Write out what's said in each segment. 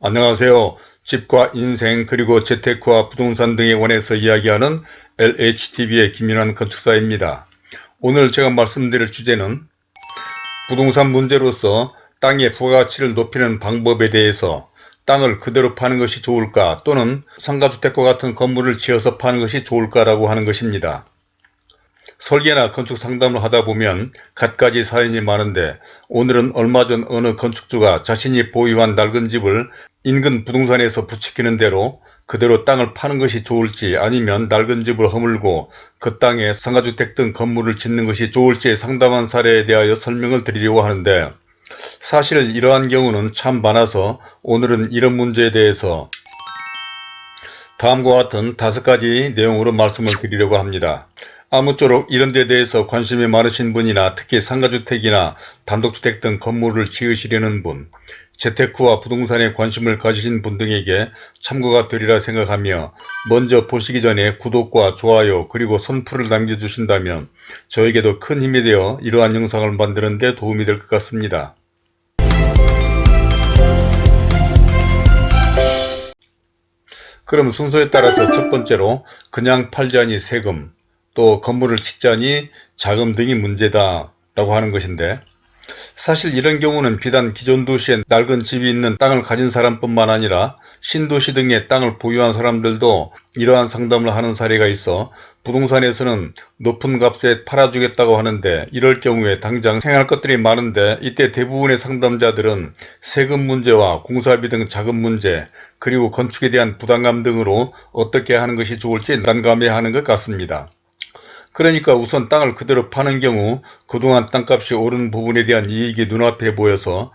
안녕하세요. 집과 인생 그리고 재테크와 부동산 등에 관해서 이야기하는 LHTV의 김윤환 건축사입니다. 오늘 제가 말씀드릴 주제는 부동산 문제로서 땅의 부가가치를 높이는 방법에 대해서 땅을 그대로 파는 것이 좋을까 또는 상가주택과 같은 건물을 지어서 파는 것이 좋을까라고 하는 것입니다. 설계나 건축 상담을 하다 보면 갖가지 사연이 많은데 오늘은 얼마 전 어느 건축주가 자신이 보유한 낡은 집을 인근 부동산에서 부추기는 대로 그대로 땅을 파는 것이 좋을지 아니면 낡은 집을 허물고 그 땅에 상가주택 등 건물을 짓는 것이 좋을지 상담한 사례에 대하여 설명을 드리려고 하는데 사실 이러한 경우는 참 많아서 오늘은 이런 문제에 대해서 다음과 같은 다섯 가지 내용으로 말씀을 드리려고 합니다. 아무쪼록 이런 데 대해서 관심이 많으신 분이나 특히 상가주택이나 단독주택 등 건물을 지으시려는 분, 재테크와 부동산에 관심을 가지신 분 등에게 참고가 되리라 생각하며 먼저 보시기 전에 구독과 좋아요 그리고 선풀을 남겨주신다면 저에게도 큰 힘이 되어 이러한 영상을 만드는 데 도움이 될 것 같습니다. 그럼 순서에 따라서 첫 번째로 그냥 팔자니 세금 또 건물을 짓자니 자금 등이 문제다 라고 하는 것인데 사실 이런 경우는 비단 기존 도시에 낡은 집이 있는 땅을 가진 사람뿐만 아니라 신도시 등의 땅을 보유한 사람들도 이러한 상담을 하는 사례가 있어 부동산에서는 높은 값에 팔아주겠다고 하는데 이럴 경우에 당장 생활 것들이 많은데 이때 대부분의 상담자들은 세금 문제와 공사비 등 자금 문제 그리고 건축에 대한 부담감 등으로 어떻게 하는 것이 좋을지 난감해하는 것 같습니다. 그러니까 우선 땅을 그대로 파는 경우 그동안 땅값이 오른 부분에 대한 이익이 눈앞에 보여서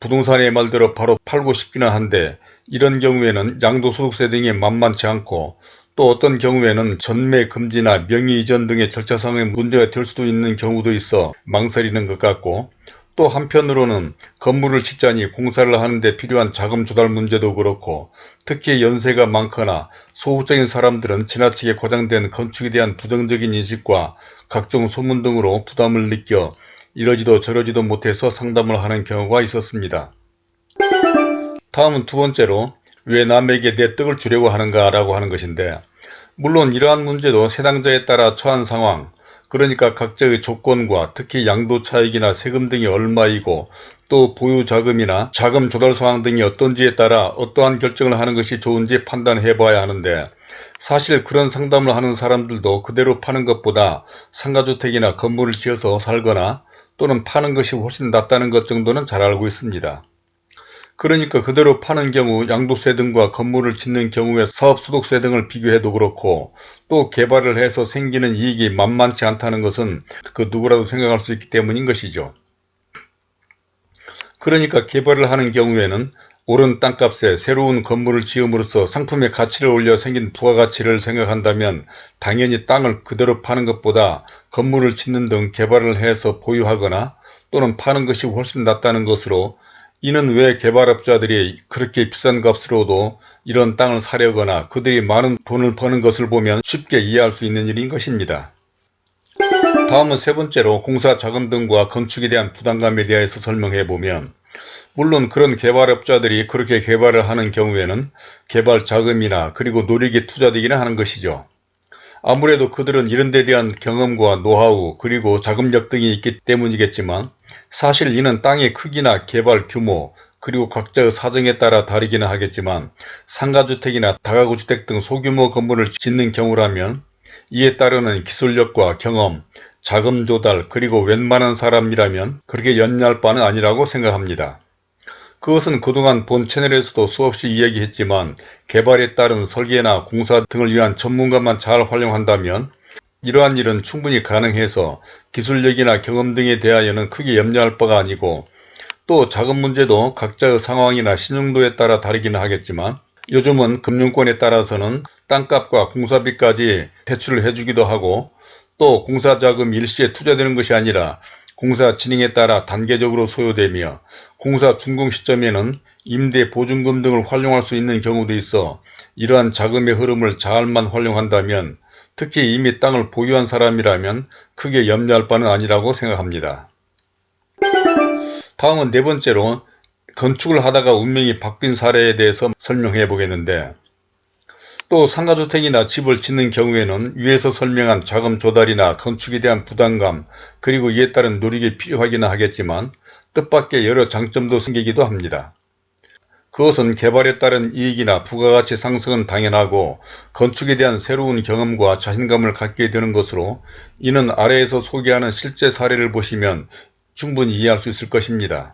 부동산의 말대로 바로 팔고 싶기는 한데 이런 경우에는 양도소득세 등이 만만치 않고 또 어떤 경우에는 전매 금지나 명의 이전 등의 절차상의 문제가 될 수도 있는 경우도 있어 망설이는 것 같고 또 한편으로는 건물을 짓자니 공사를 하는데 필요한 자금 조달 문제도 그렇고 특히 연세가 많거나 소극적인 사람들은 지나치게 과장된 건축에 대한 부정적인 인식과 각종 소문 등으로 부담을 느껴 이러지도 저러지도 못해서 상담을 하는 경우가 있었습니다. 다음은 두 번째로 왜 남에게 내 떡을 주려고 하는가 라고 하는 것인데 물론 이러한 문제도 세당자에 따라 처한 상황 그러니까 각자의 조건과 특히 양도 차익이나 세금 등이 얼마이고 또 보유 자금이나 자금 조달 상황 등이 어떤지에 따라 어떠한 결정을 하는 것이 좋은지 판단해 봐야 하는데 사실 그런 상담을 하는 사람들도 그대로 파는 것보다 상가주택이나 건물을 지어서 살거나 또는 파는 것이 훨씬 낫다는 것 정도는 잘 알고 있습니다. 그러니까 그대로 파는 경우 양도세 등과 건물을 짓는 경우에 사업소득세 등을 비교해도 그렇고 또 개발을 해서 생기는 이익이 만만치 않다는 것은 그 누구라도 생각할 수 있기 때문인 것이죠. 그러니까 개발을 하는 경우에는 오른 땅값에 새로운 건물을 지음으로써 상품의 가치를 올려 생긴 부가가치를 생각한다면 당연히 땅을 그대로 파는 것보다 건물을 짓는 등 개발을 해서 보유하거나 또는 파는 것이 훨씬 낫다는 것으로 이는 왜 개발업자들이 그렇게 비싼 값으로도 이런 땅을 사려거나 그들이 많은 돈을 버는 것을 보면 쉽게 이해할 수 있는 일인 것입니다. 다음은 세 번째로 공사 자금 등과 건축에 대한 부담감에 대해서 설명해 보면 물론 그런 개발업자들이 그렇게 개발을 하는 경우에는 개발 자금이나 그리고 노력이 투자되기는 하는 것이죠. 아무래도 그들은 이런 데 대한 경험과 노하우 그리고 자금력 등이 있기 때문이겠지만 사실 이는 땅의 크기나 개발 규모 그리고 각자의 사정에 따라 다르기는 하겠지만 상가주택이나 다가구주택 등 소규모 건물을 짓는 경우라면 이에 따르는 기술력과 경험, 자금 조달 그리고 웬만한 사람이라면 그렇게 연리할 바는 아니라고 생각합니다. 그것은 그동안 본 채널에서도 수없이 이야기했지만 개발에 따른 설계나 공사 등을 위한 전문가만 잘 활용한다면 이러한 일은 충분히 가능해서 기술력이나 경험 등에 대하여는 크게 염려할 바가 아니고 또 자금 문제도 각자의 상황이나 신용도에 따라 다르기는 하겠지만 요즘은 금융권에 따라서는 땅값과 공사비까지 대출을 해주기도 하고 또 공사자금 일시에 투자되는 것이 아니라 공사 진행에 따라 단계적으로 소요되며 공사 준공 시점에는 임대 보증금 등을 활용할 수 있는 경우도 있어 이러한 자금의 흐름을 잘만 활용한다면 특히 이미 땅을 보유한 사람이라면 크게 염려할 바는 아니라고 생각합니다. 다음은 네 번째로 건축을 하다가 운명이 바뀐 사례에 대해서 설명해 보겠는데 또 상가주택이나 집을 짓는 경우에는 위에서 설명한 자금 조달이나 건축에 대한 부담감 그리고 이에 따른 노력이 필요하기는 하겠지만 뜻밖의 여러 장점도 생기기도 합니다. 그것은 개발에 따른 이익이나 부가가치 상승은 당연하고 건축에 대한 새로운 경험과 자신감을 갖게 되는 것으로 이는 아래에서 소개하는 실제 사례를 보시면 충분히 이해할 수 있을 것입니다.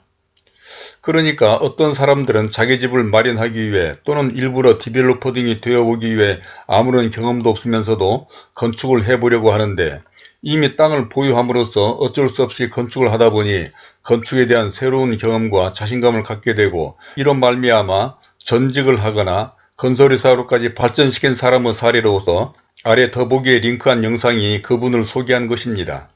그러니까 어떤 사람들은 자기 집을 마련하기 위해 또는 일부러 디벨로퍼 등이 되어보기 위해 아무런 경험도 없으면서도 건축을 해보려고 하는데 이미 땅을 보유함으로써 어쩔 수 없이 건축을 하다 보니 건축에 대한 새로운 경험과 자신감을 갖게 되고 이런 말미암아 전직을 하거나 건설회사로까지 발전시킨 사람의 사례로서 아래 더보기에 링크한 영상이 그분을 소개한 것입니다.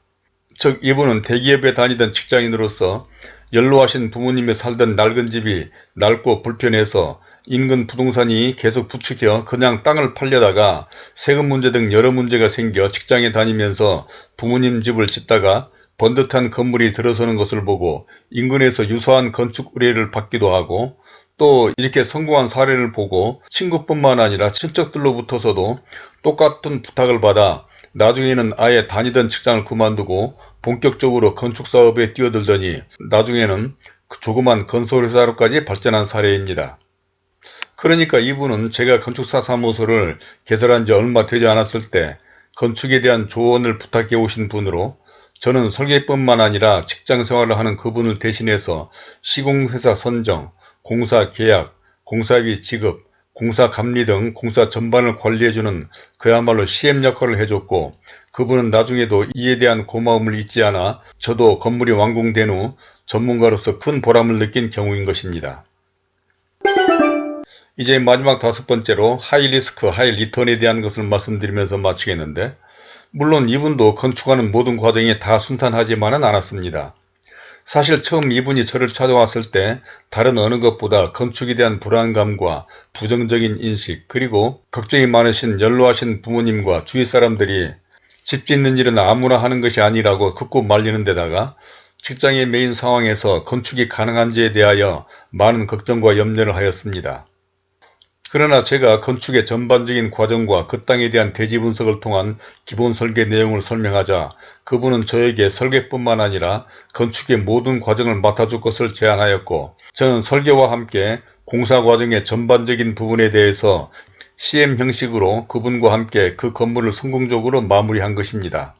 즉 이분은 대기업에 다니던 직장인으로서 연로하신 부모님이 살던 낡은 집이 낡고 불편해서 인근 부동산이 계속 부추겨 그냥 땅을 팔려다가 세금 문제 등 여러 문제가 생겨 직장에 다니면서 부모님 집을 짓다가 번듯한 건물이 들어서는 것을 보고 인근에서 유사한 건축 의뢰를 받기도 하고 또 이렇게 성공한 사례를 보고 친구뿐만 아니라 친척들로부터서도 똑같은 부탁을 받아 나중에는 아예 다니던 직장을 그만두고 본격적으로 건축사업에 뛰어들더니 나중에는 그 조그만 건설회사로까지 발전한 사례입니다. 그러니까 이분은 제가 건축사 사무소를 개설한 지 얼마 되지 않았을 때 건축에 대한 조언을 부탁해 오신 분으로 저는 설계뿐만 아니라 직장 생활을 하는 그분을 대신해서 시공회사 선정, 공사 계약, 공사비 지급, 공사 감리 등 공사 전반을 관리해주는 그야말로 CM 역할을 해줬고 그분은 나중에도 이에 대한 고마움을 잊지 않아 저도 건물이 완공된 후 전문가로서 큰 보람을 느낀 경우인 것입니다. 이제 마지막 다섯 번째로 하이리스크, 하이리턴에 대한 것을 말씀드리면서 마치겠는데 물론 이분도 건축하는 모든 과정이 다 순탄하지만은 않았습니다. 사실 처음 이분이 저를 찾아왔을 때 다른 어느 것보다 건축에 대한 불안감과 부정적인 인식 그리고 걱정이 많으신 연로하신 부모님과 주위 사람들이 집 짓는 일은 아무나 하는 것이 아니라고 극구 말리는 데다가 직장에 매인 상황에서 건축이 가능한지에 대하여 많은 걱정과 염려를 하였습니다. 그러나 제가 건축의 전반적인 과정과 그 땅에 대한 대지 분석을 통한 기본 설계 내용을 설명하자 그분은 저에게 설계뿐만 아니라 건축의 모든 과정을 맡아줄 것을 제안하였고 저는 설계와 함께 공사 과정의 전반적인 부분에 대해서 CM 형식으로 그분과 함께 그 건물을 성공적으로 마무리한 것입니다.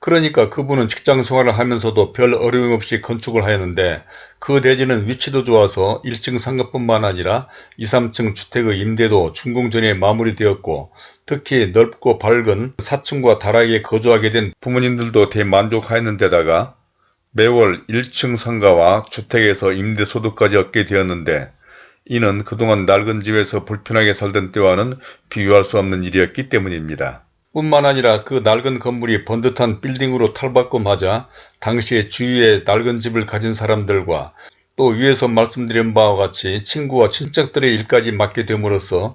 그러니까 그분은 직장 생활을 하면서도 별 어려움 없이 건축을 하였는데 그 대지는 위치도 좋아서 1층 상가뿐만 아니라 2, 3층 주택의 임대도 준공 전에 마무리되었고 특히 넓고 밝은 4층과 다락에 거주하게 된 부모님들도 대만족하였는 데다가 매월 1층 상가와 주택에서 임대소득까지 얻게 되었는데 이는 그동안 낡은 집에서 불편하게 살던 때와는 비교할 수 없는 일이었기 때문입니다. 뿐만 아니라 그 낡은 건물이 번듯한 빌딩으로 탈바꿈하자 당시에 주위에 낡은 집을 가진 사람들과 또 위에서 말씀드린 바와 같이 친구와 친척들의 일까지 맡게 됨으로써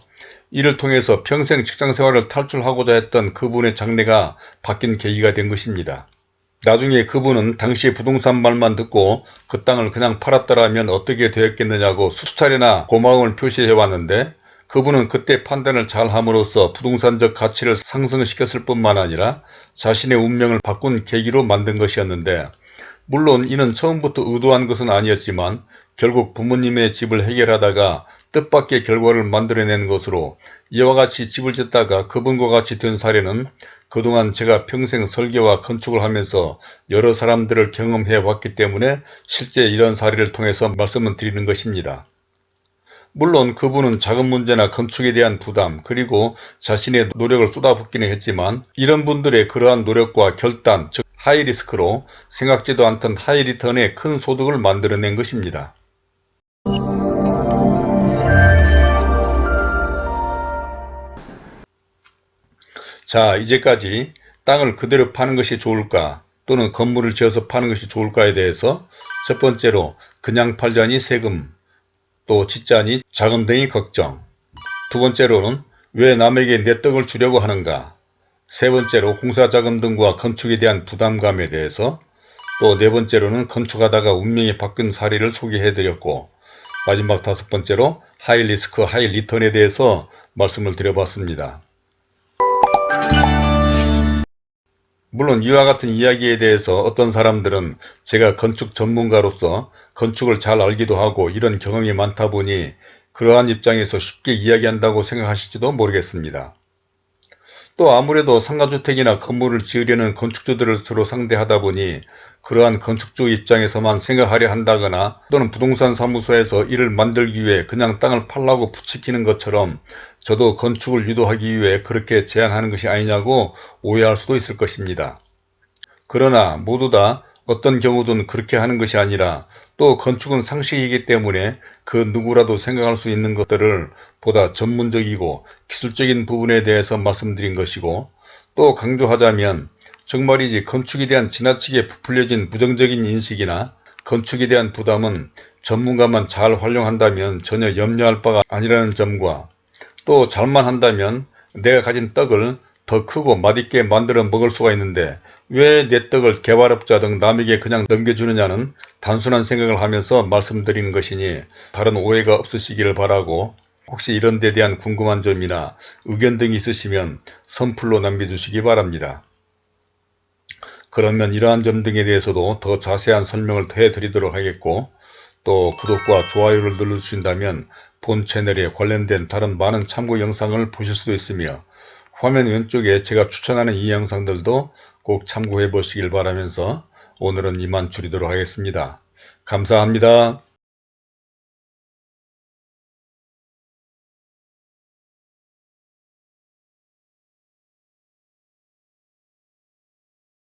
이를 통해서 평생 직장생활을 탈출하고자 했던 그분의 장래가 바뀐 계기가 된 것입니다. 나중에 그분은 당시 부동산 말만 듣고 그 땅을 그냥 팔았더라면 어떻게 되었겠느냐고 수차례나 고마움을 표시해 왔는데 그분은 그때 판단을 잘 함으로써 부동산적 가치를 상승시켰을 뿐만 아니라 자신의 운명을 바꾼 계기로 만든 것이었는데 물론 이는 처음부터 의도한 것은 아니었지만 결국 부모님의 집을 해결하다가 뜻밖의 결과를 만들어낸 것으로 이와 같이 집을 짓다가 그분과 같이 된 사례는 그동안 제가 평생 설계와 건축을 하면서 여러 사람들을 경험해 왔기 때문에 실제 이런 사례를 통해서 말씀을 드리는 것입니다. 물론 그분은 자금 문제나 건축에 대한 부담 그리고 자신의 노력을 쏟아붓기는 했지만 이런 분들의 그러한 노력과 결단 즉 하이리스크로 생각지도 않던 하이리턴의 큰 소득을 만들어낸 것입니다. 자 이제까지 땅을 그대로 파는 것이 좋을까 또는 건물을 지어서 파는 것이 좋을까에 대해서 첫 번째로 그냥 팔자니 세금 또 짓자니 자금 등의 걱정 두 번째로는 왜 남에게 내 떡을 주려고 하는가 세 번째로 공사자금 등과 건축에 대한 부담감에 대해서 또 네 번째로는 건축하다가 운명이 바뀐 사례를 소개해드렸고 마지막 다섯 번째로 high risk high return에 대해서 말씀을 드려봤습니다. 물론 이와 같은 이야기에 대해서 어떤 사람들은 제가 건축 전문가로서 건축을 잘 알기도 하고 이런 경험이 많다 보니 그러한 입장에서 쉽게 이야기한다고 생각하실지도 모르겠습니다. 또 아무래도 상가주택이나 건물을 지으려는 건축주들을 서로 상대하다 보니 그러한 건축주 입장에서만 생각하려 한다거나 또는 부동산 사무소에서 이를 만들기 위해 그냥 땅을 팔라고 부추기는 것처럼 저도 건축을 유도하기 위해 그렇게 제안하는 것이 아니냐고 오해할 수도 있을 것입니다. 그러나 모두 다 어떤 경우든 그렇게 하는 것이 아니라 또 건축은 상식이기 때문에 그 누구라도 생각할 수 있는 것들을 보다 전문적이고 기술적인 부분에 대해서 말씀드린 것이고 또 강조하자면 정말이지 건축에 대한 지나치게 부풀려진 부정적인 인식이나 건축에 대한 부담은 전문가만 잘 활용한다면 전혀 염려할 바가 아니라는 점과 또 잘만 한다면 내가 가진 떡을 더 크고 맛있게 만들어 먹을 수가 있는데 왜 내 떡을 개발업자 등 남에게 그냥 넘겨주느냐는 단순한 생각을 하면서 말씀드리는 것이니 다른 오해가 없으시기를 바라고 혹시 이런 데 대한 궁금한 점이나 의견 등이 있으시면 선플로 남겨주시기 바랍니다. 그러면 이러한 점 등에 대해서도 더 자세한 설명을 해드리도록 하겠고 또 구독과 좋아요를 눌러주신다면 본 채널에 관련된 다른 많은 참고 영상을 보실 수도 있으며 화면 왼쪽에 제가 추천하는 이 영상들도 꼭 참고해 보시길 바라면서 오늘은 이만 줄이도록 하겠습니다. 감사합니다.